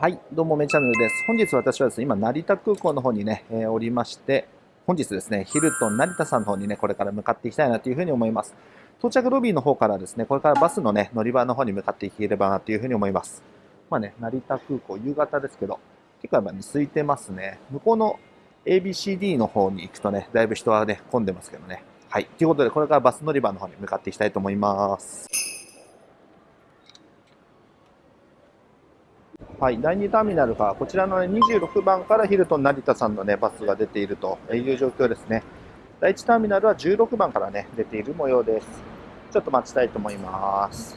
はい、どうも、めチャンネルです。本日私はですね、今、成田空港の方にね、えー、おりまして、本日ですね、ヒルトン成田さんの方にね、これから向かっていきたいなというふうに思います。到着ロビーの方からですね、これからバスのね、乗り場の方に向かっていければなというふうに思います。まあね、成田空港、夕方ですけど、結構やっぱね、空いてますね。向こうの ABCD の方に行くとね、だいぶ人はね、混んでますけどね。はい。ということで、これからバス乗り場の方に向かっていきたいと思います。はい、第2ターミナルがこちらの、ね、26番からヒルトン成田さんの、ね、バスが出ているという状況ですね。第1ターミナルは16番から、ね、出ている模様です。ちょっと待ちたいと思います。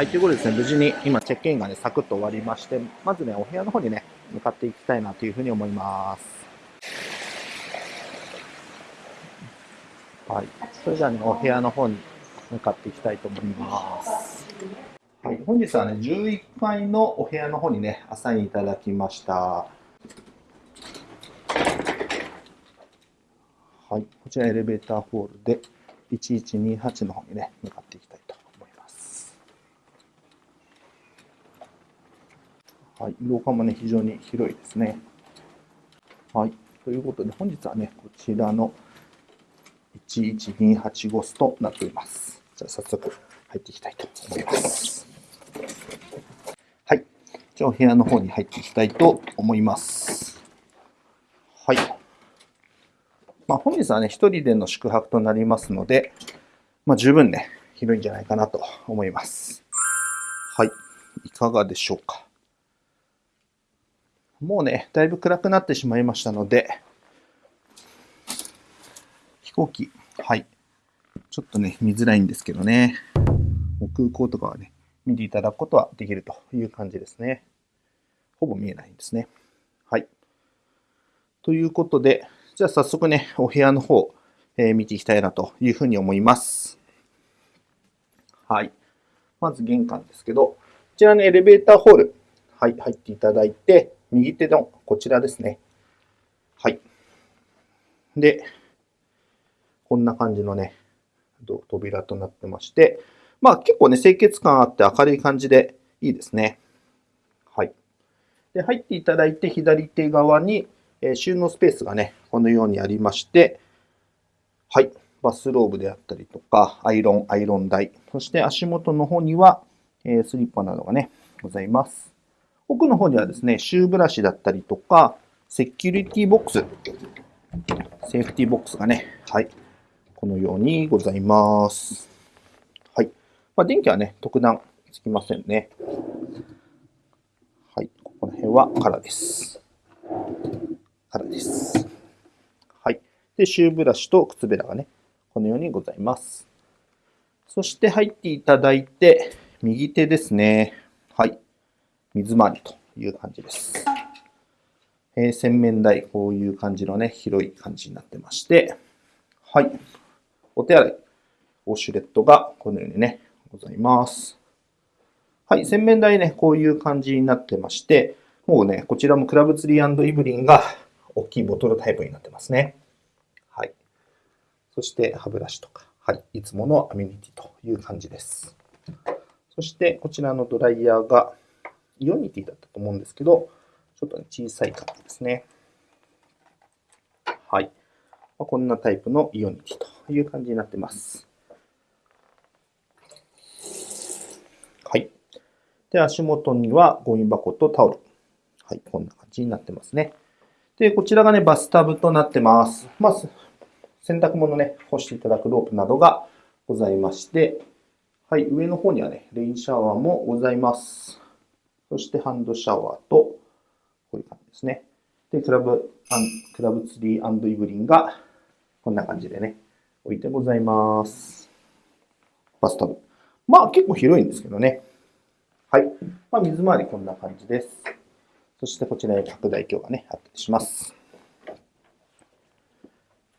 はい、ということでですね、無事に今チェックインがね、サクッと終わりまして、まずね、お部屋の方にね、向かっていきたいなというふうに思います。はい。それじゃあね、お部屋の方に向かっていきたいと思います。はい、本日はね、11階のお部屋の方にね、アサインいただきました。はい、こちらエレベーターホールで1128の方にね、向かっていきたいとはい、廊下もね、非常に広いですね。はい。ということで、本日はね、こちらの11285スとなっております。じゃあ、早速入っていきたいと思います。はい。じゃあ、お部屋の方に入っていきたいと思います。はい。まあ、本日はね、一人での宿泊となりますので、まあ、十分ね、広いんじゃないかなと思います。はい。いかがでしょうか。もうね、だいぶ暗くなってしまいましたので、飛行機、はい。ちょっとね、見づらいんですけどね。もう空港とかはね、見ていただくことはできるという感じですね。ほぼ見えないんですね。はい。ということで、じゃあ早速ね、お部屋の方、えー、見ていきたいなというふうに思います。はい。まず玄関ですけど、こちらのエレベーターホール、はい、入っていただいて、右手のこちらですね。はい。で、こんな感じのね、扉となってまして、まあ結構ね、清潔感あって明るい感じでいいですね。はい。で、入っていただいて左手側に、えー、収納スペースがね、このようにありまして、はい。バスローブであったりとか、アイロン、アイロン台、そして足元の方には、えー、スリッパなどがね、ございます。奥の方にはですね、シューブラシだったりとか、セキュリティボックス、セーフティボックスがね、はい、このようにございます。はい。まあ、電気はね、特段つきませんね。はい、ここら辺は空です。空です。はい。で、シューブラシと靴べらがね、このようにございます。そして入っていただいて、右手ですね。水回りという感じです。えー、洗面台、こういう感じのね、広い感じになってまして、はい。お手洗い、ウォシュレットがこのようにね、ございます。はい、洗面台ね、こういう感じになってまして、もうね、こちらもクラブツリーイブリンが大きいボトルタイプになってますね。はい。そして歯ブラシとか、はい、いつものアメニティという感じです。そしてこちらのドライヤーがイオニティだったと思うんですけど、ちょっと、ね、小さい感じですね。はい。まあ、こんなタイプのイオニティという感じになってます。はい。で、足元にはゴミ箱とタオル。はい、こんな感じになってますね。で、こちらがね、バスタブとなってます。まず、洗濯物ね、干していただくロープなどがございまして、はい、上の方にはね、レインシャワーもございます。そしてハンドシャワーと、こういう感じですね。で、クラブ、クラブツリーイブリンが、こんな感じでね、置いてございます。バスタブ。まあ結構広いんですけどね。はい。まあ、水回りこんな感じです。そしてこちらに拡大鏡がね、あったりします。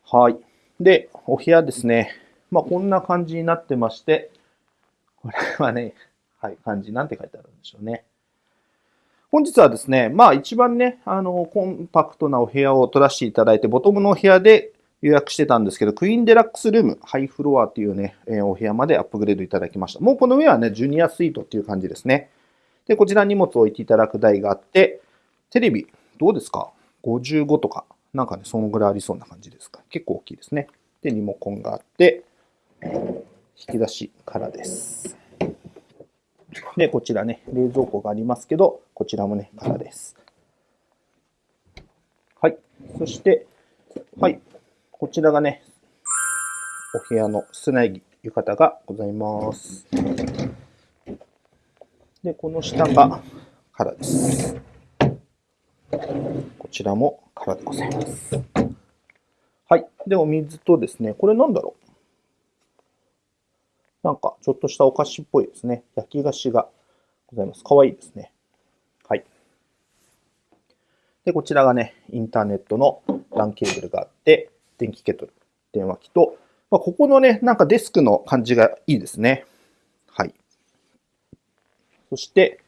はい。で、お部屋ですね。まあ、こんな感じになってまして、これはね、はい、漢字なんて書いてあるんでしょうね。本日はですね、まあ一番ね、あの、コンパクトなお部屋を取らせていただいて、ボトムのお部屋で予約してたんですけど、クイーンデラックスルーム、ハイフロアっていうね、え、お部屋までアップグレードいただきました。もうこの上はね、ジュニアスイートっていう感じですね。で、こちら荷物を置いていただく台があって、テレビ、どうですか ?55 とか、なんかね、そのぐらいありそうな感じですか？結構大きいですね。で、リモコンがあって、引き出しからです。で、こちらね、冷蔵庫がありますけど、こちらもね、空です。はい。そして、はい。こちらがね、お部屋の室内着、浴衣がございます。で、この下が空です。こちらも空でございます。はい。で、お水とですね、これなんだろう？なんか、ちょっとしたお菓子っぽいですね。焼き菓子がございます。かわいいですね。はい。で、こちらがね、インターネットの LAN ケーブルがあって、電気ケトル、電話機と、まあ、ここのね、なんかデスクの感じがいいですね。はい。そして、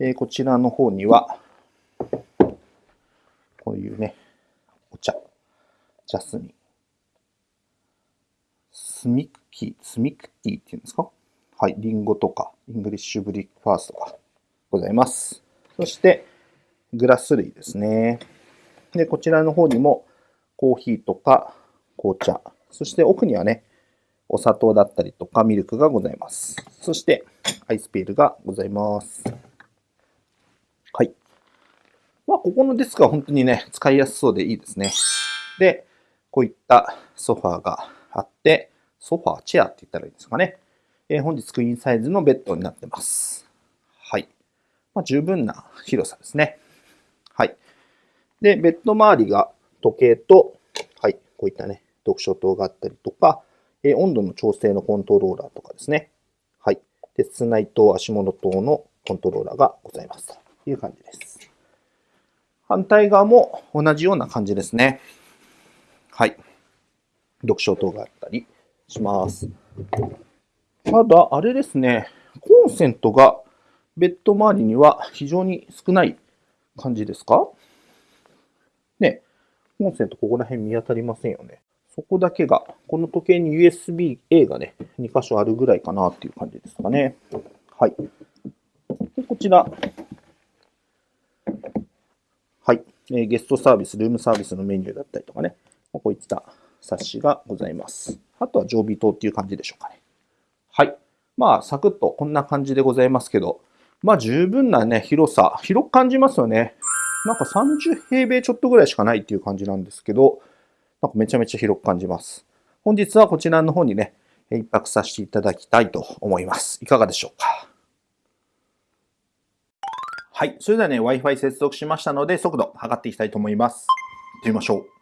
えー、こちらの方には、こういうね、お茶、ジャスミン、スミクキ、スミクティっていうんですか？はい、リンゴとか、イングリッシュブリックファーストがございます。そして、グラス類ですね。で、こちらの方にも、コーヒーとか紅茶、そして奥にはね、お砂糖だったりとかミルクがございます。そして、アイスペールがございます。はい。まあ、ここのデスクは本当にね、使いやすそうでいいですね。で、こういったソファーがあって、ソファー、チェアって言ったらいいんですかね。えー、本日クイーンサイズのベッドになってます。はい。まあ、十分な広さですね。はい。で、ベッド周りが時計と、はい、こういったね、読書灯があったりとか、えー、温度の調整のコントローラーとかですね。はい。で、室内灯、足元灯のコントローラーがございますという感じです。反対側も同じような感じですね。はい。読書灯があったり、します。ただ、あれですね、コンセントがベッド周りには非常に少ない感じですか？ね、コンセントここら辺見当たりませんよね。そこだけが、この時計に USB-A がね、2箇所あるぐらいかなっていう感じですかね。はい。でこちら。はい、え。ゲストサービス、ルームサービスのメニューだったりとかね。こういった冊子がございます。あとは常備灯っていう感じでしょうかね。はい。まあ、サクッとこんな感じでございますけど、まあ十分なね、広さ、広く感じますよね。なんか30平米ちょっとぐらいしかないっていう感じなんですけど、なんかめちゃめちゃ広く感じます。本日はこちらの方にね、一泊させていただきたいと思います。いかがでしょうかはい。それではね、Wi-Fi 接続しましたので、速度測っていきたいと思います。行ってみましょう。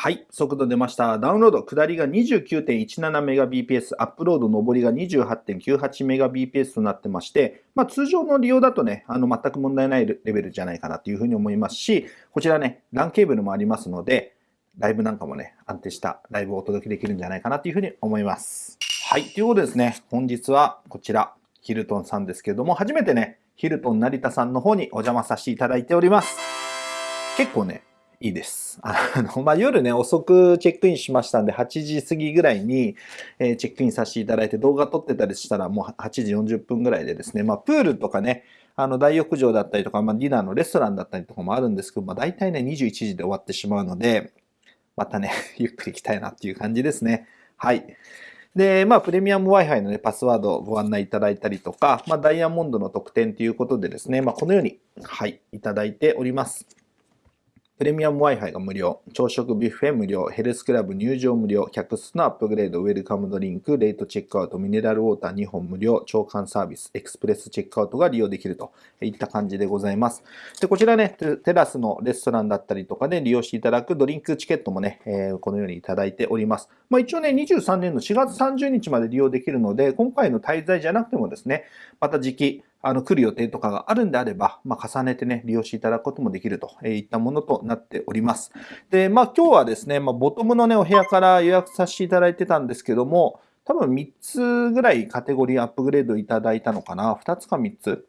はい、速度出ました。ダウンロード、下りが 29.17Mbps、アップロード、上りが 28.98Mbps となってまして、まあ、通常の利用だとね、あの全く問題ないレベルじゃないかなというふうに思いますし、こちらね、LAN ケーブルもありますので、ライブなんかもね、安定したライブをお届けできるんじゃないかなというふうに思います。はい、ということですね、本日はこちら、ヒルトンさんですけれども、初めてね、ヒルトン成田さんの方にお邪魔させていただいております。結構ね、いいです。あの、まあ、夜ね、遅くチェックインしましたんで、8時過ぎぐらいに、えー、チェックインさせていただいて動画撮ってたりしたらもう8時40分ぐらいでですね、まあ、プールとかね、あの、大浴場だったりとか、まあ、ディナーのレストランだったりとかもあるんですけど、まあ、大体ね、21時で終わってしまうので、またね、ゆっくり行きたいなっていう感じですね。はい。で、まあ、プレミアム Wi-Fi のね、パスワードをご案内いただいたりとか、まあ、ダイヤモンドの特典ということでですね、まあ、このように、はい、いただいております。プレミアム Wi-Fi が無料、朝食ビュッフェ無料、ヘルスクラブ入場無料、客室のアップグレード、ウェルカムドリンク、レートチェックアウト、ミネラルウォーター2本無料、長官サービス、エクスプレスチェックアウトが利用できると。いった感じでございます。で、こちらね、テラスのレストランだったりとかで利用していただくドリンクチケットもね、えー、このようにいただいております。まあ一応ね、23年の4月30日まで利用できるので、今回の滞在じゃなくてもですね、また時期、あの、来る予定とかがあるんであれば、まあ、重ねてね、利用していただくこともできるといったものとなっております。で、まあ、今日はですね、まあ、ボトムのね、お部屋から予約させていただいてたんですけども、多分3つぐらいカテゴリーアップグレードいただいたのかな ?2 つか3つ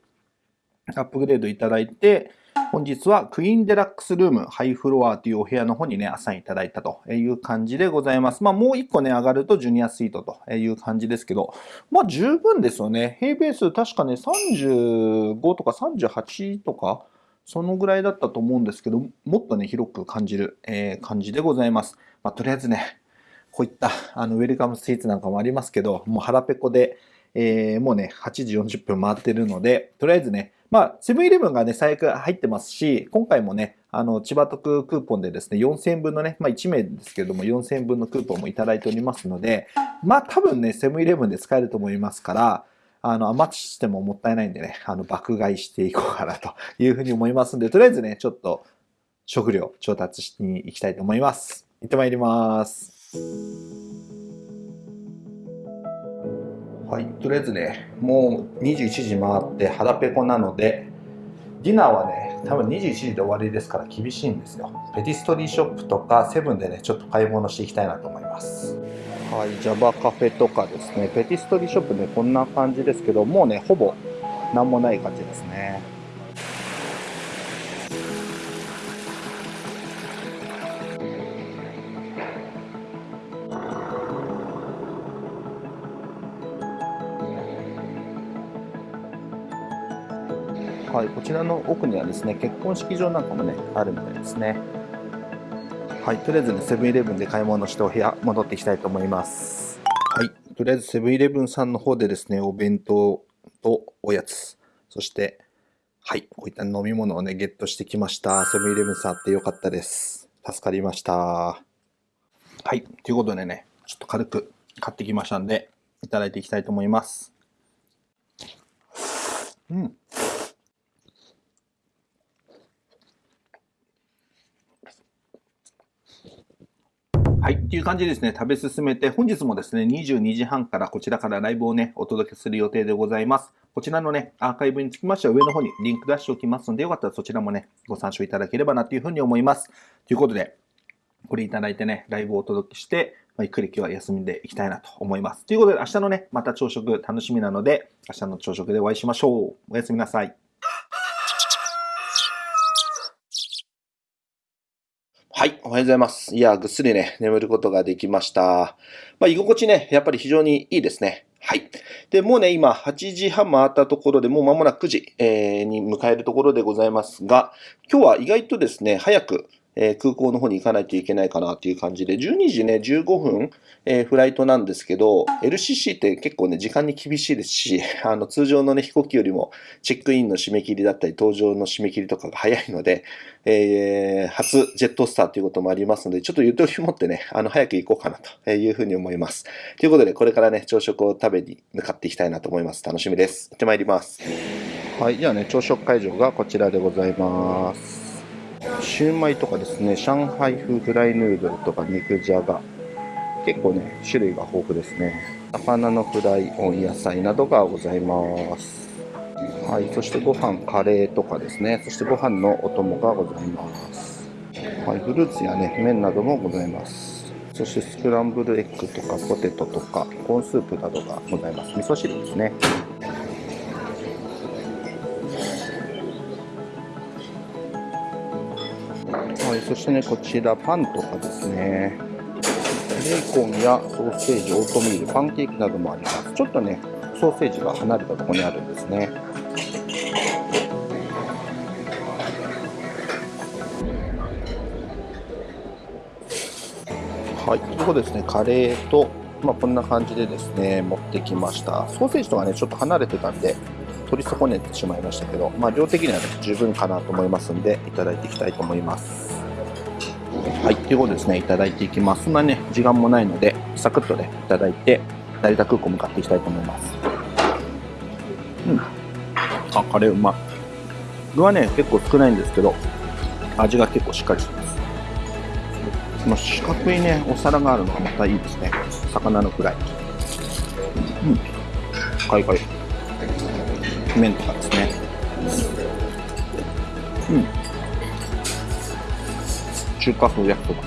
アップグレードいただいて、本日はクイーンデラックスルームハイフロアというお部屋の方にね、アサインいただいたという感じでございます。まあもう1個ね、上がるとジュニアスイートという感じですけど、まあ十分ですよね。平米数確かね、35とか38とか、そのぐらいだったと思うんですけど、もっとね、広く感じる、えー、感じでございます。まあとりあえずね、こういったあのウェルカムスイーツなんかもありますけど、もう腹ペコで、えー、もうね、8時40分回ってるので、とりあえずね、まあ、セブンイレブンがね、最悪入ってますし、今回もね、あの、千葉特クーポンでですね、4000分のね、まあ1名ですけども、4000分のクーポンもいただいておりますので、まあ多分ね、セブンイレブンで使えると思いますから、あの、余してももったいないんでね、あの、爆買いしていこうかなというふうに思いますんで、とりあえずね、ちょっと食料調達しに行きたいと思います。行ってまいります。はい、とりあえずね、もう21時回って腹ペコなので、ディナーはね、多分21時で終わりですから厳しいんですよ。ペティストリーショップとかセブンでね、ちょっと買い物していきたいなと思います。はい、ジャバカフェとかですね、ペティストリーショップね、こんな感じですけど、もうね、ほぼ何もない感じですね。はい、こちらの奥にはですね、結婚式場なんかもね、あるみたいですね。はい、とりあえずね、セブンイレブンで買い物してお部屋戻っていきたいと思います。はい、とりあえずセブンイレブンさんの方でですね、お弁当とおやつ、そして、はい、こういった飲み物をね、ゲットしてきました。セブンイレブンさんあってよかったです。助かりました。はい、ということでね、ちょっと軽く買ってきましたんで、いただいていきたいと思います。うん。はい。っていう感じでですね、食べ進めて、本日もですね、22時半からこちらからライブをね、お届けする予定でございます。こちらのね、アーカイブにつきましては上の方にリンク出しておきますので、よかったらそちらもね、ご参照いただければなというふうに思います。ということで、これいただいてね、ライブをお届けして、まあ、ゆっくり今日は休みでいきたいなと思います。ということで、明日のね、また朝食楽しみなので、明日の朝食でお会いしましょう。おやすみなさい。はい、おはようございます。いや、ぐっすりね、眠ることができました。まあ、居心地ね、やっぱり非常にいいですね。はい。で、もうね、今、8時半回ったところで、もう間もなく9時、えー、に迎えるところでございますが、今日は意外とですね、早く、えー、空港の方に行かないといけないかなっていう感じで、12時ね、15分、えー、フライトなんですけど、LCC って結構ね、時間に厳しいですし、あの、通常のね、飛行機よりも、チェックインの締め切りだったり、搭乗の締め切りとかが早いので、えー、初ジェットスターということもありますので、ちょっとゆとり持ってね、あの、早く行こうかなというふうに思います。ということで、これからね、朝食を食べに向かっていきたいなと思います。楽しみです。行ってまいります。はい、じゃあね、朝食会場がこちらでございます。シューマイとかですね、上海風フライヌードルとか肉じゃが、結構ね、種類が豊富ですね。魚のフライ、温野菜などがございます。はい、そしてご飯、カレーとかですね、そしてご飯のお供がございます。はい、フルーツやね、麺などもございます。そしてスクランブルエッグとかポテトとかコーンスープなどがございます。味噌汁ですね。はい、そしてね、こちらパンとかですね、ベーコンやソーセージ、オートミール、パンケーキなどもあります。ちょっとね、ソーセージが離れたところにあるんですね。はい、というこですね、カレーと、まあ、こんな感じでですね、持ってきました。ソーセージとかね、ちょっと離れてたんで、取り損ねてしまいましたけど、まあ、量的には、ね、十分かなと思いますんで、いただいていきたいと思います。はい、ということですね、いただいていきます。そんなね、時間もないので、サクッとね、いただいて、成田空港向かっていきたいと思います。うん。あ、カレーうまい。具はね、結構少ないんですけど、味が結構しっかりしてます。この四角いね、お皿があるのがまたいいですね。魚のフライ。うん。かいかい。麺とかですね。うん。中華風焼きそば。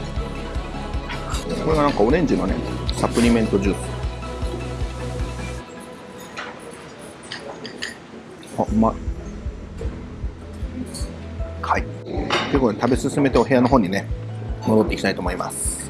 これがなんかオレンジのねサプリメントジュース。あうま。いはい。ということで食べ進めてお部屋の方にね戻っていきたいと思います。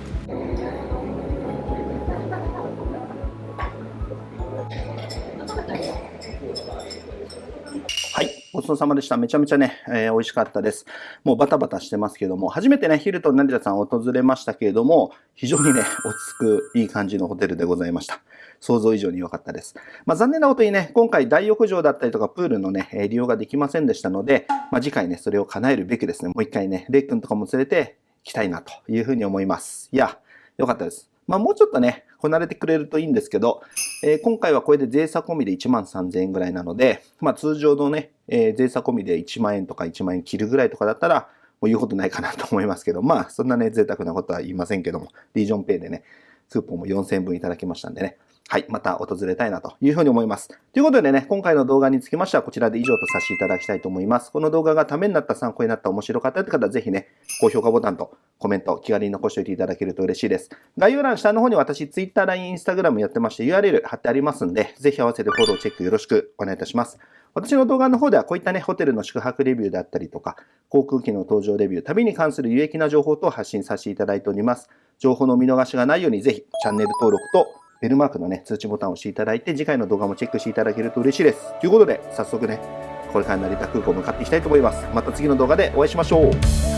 そうさまでした。めちゃめちゃね、えー、美味しかったです。もうバタバタしてますけども、初めてね、ヒルトン成田さん訪れましたけれども、非常にね、落ち着くいい感じのホテルでございました。想像以上に良かったです。まあ、残念なことにね、今回大浴場だったりとかプールのね、利用ができませんでしたので、まあ、次回ね、それを叶えるべくですね、もう一回ね、レイ君とかも連れて来たいなというふうに思います。いや、良かったです。まあ、もうちょっとね、こなれてくれるといいんですけど、えー、今回はこれで税差込みで1万3000円ぐらいなので、まあ、通常のね、えー、税差込みで1万円とか1万円切るぐらいとかだったら、もう言うことないかなと思いますけど、まあ、そんなね、贅沢なことは言いませんけども、リージョンペイでね、クーポンも4000円分いただきましたんでね、はい、また訪れたいなというふうに思います。ということでね、今回の動画につきましてはこちらで以上とさせていただきたいと思います。この動画がためになった、参考になった、面白かったって方はぜひね、高評価ボタンとコメント、気軽に残しておいていただけると嬉しいです。概要欄下の方に私、Twitter、LINE、Instagram やってまして URL 貼ってありますんで、ぜひ合わせてフォローチェックよろしくお願いいたします。私の動画の方ではこういったね、ホテルの宿泊レビューであったりとか、航空機の搭乗レビュー、旅に関する有益な情報等を発信させていただいております。情報の見逃しがないようにぜひチャンネル登録とベルマークのね、通知ボタンを押していただいて、次回の動画もチェックしていただけると嬉しいです。ということで、早速ね、これから成田空港向かっていきたいと思います。また次の動画でお会いしましょう。